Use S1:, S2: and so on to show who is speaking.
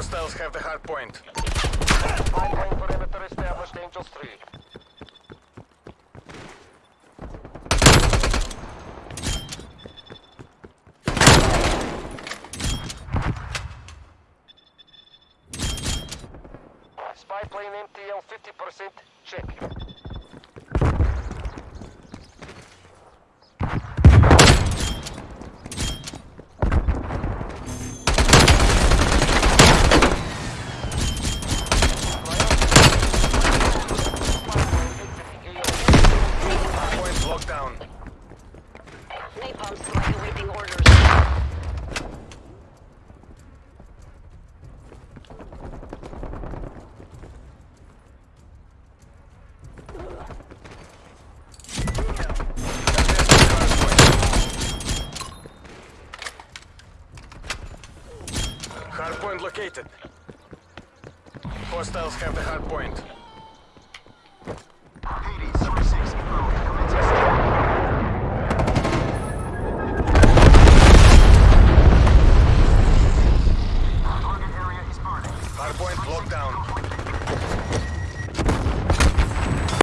S1: Hostiles have the hard point.
S2: Pipeline perimeter established, Angels 3. Spy plane MTL 50%, check.
S1: Down.
S3: Napalm strike awaiting orders.
S1: Hard point located. Hostiles have the hard point. Hardpoint locked down.